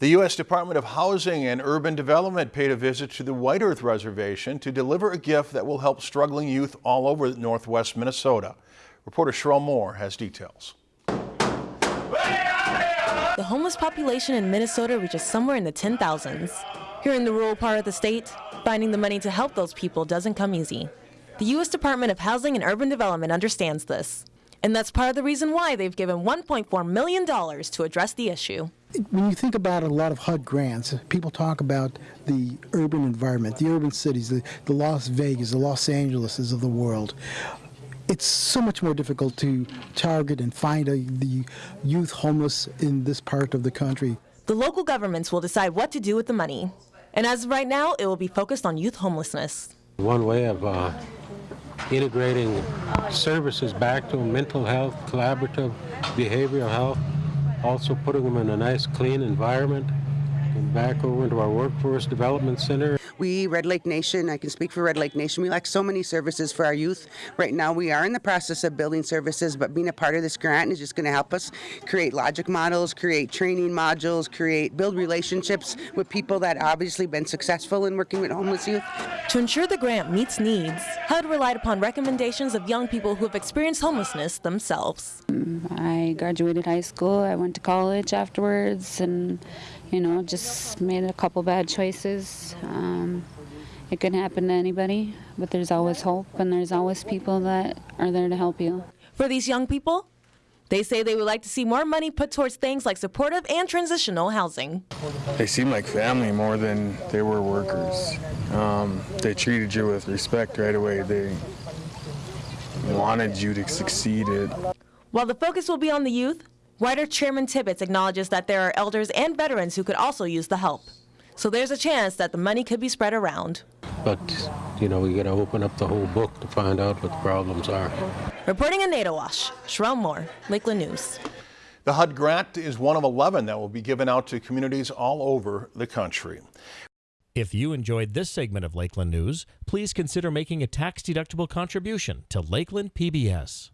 The U.S. Department of Housing and Urban Development paid a visit to the White Earth Reservation to deliver a gift that will help struggling youth all over northwest Minnesota. Reporter Sherelle Moore has details. The homeless population in Minnesota reaches somewhere in the 10,000s. Here in the rural part of the state, finding the money to help those people doesn't come easy. The U.S. Department of Housing and Urban Development understands this. And that's part of the reason why they've given $1.4 million to address the issue. When you think about a lot of HUD grants, people talk about the urban environment, the urban cities, the, the Las Vegas, the Los Angeleses of the world it's so much more difficult to target and find a, the youth homeless in this part of the country. The local governments will decide what to do with the money. And as of right now, it will be focused on youth homelessness. One way of uh, integrating services back to mental health, collaborative behavioral health, also putting them in a nice clean environment and back over into our workforce development center. We, Red Lake Nation, I can speak for Red Lake Nation, we lack so many services for our youth. Right now we are in the process of building services, but being a part of this grant is just going to help us create logic models, create training modules, create, build relationships with people that obviously been successful in working with homeless youth. To ensure the grant meets needs, HUD relied upon recommendations of young people who have experienced homelessness themselves. Mm, I graduated high school, I went to college afterwards, and you know, just made a couple bad choices. Um, it can happen to anybody, but there's always hope and there's always people that are there to help you. For these young people, they say they would like to see more money put towards things like supportive and transitional housing. They seem like family more than they were workers. Um, they treated you with respect right away. They wanted you to succeed. It. While the focus will be on the youth, White Earth Chairman Tibbetts acknowledges that there are elders and veterans who could also use the help. So there's a chance that the money could be spread around. But, you know, we got to open up the whole book to find out what the problems are. Reporting in Naytahwaush, Sherelle Moore, Lakeland News. The HUD grant is one of 11 that will be given out to communities all over the country. If you enjoyed this segment of Lakeland News, please consider making a tax-deductible contribution to Lakeland PBS.